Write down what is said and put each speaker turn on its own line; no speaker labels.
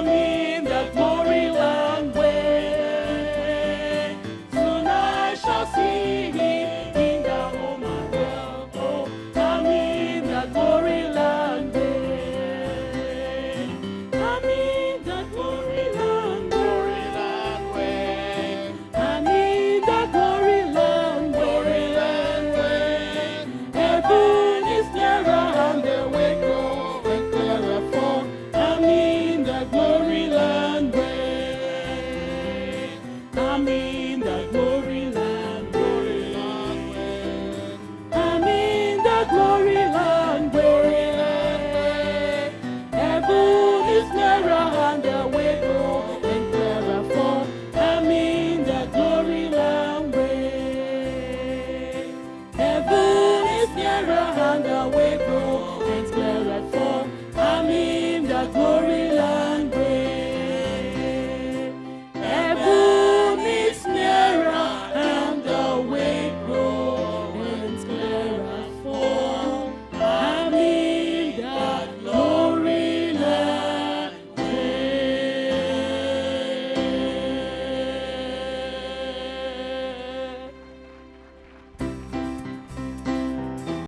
Amen.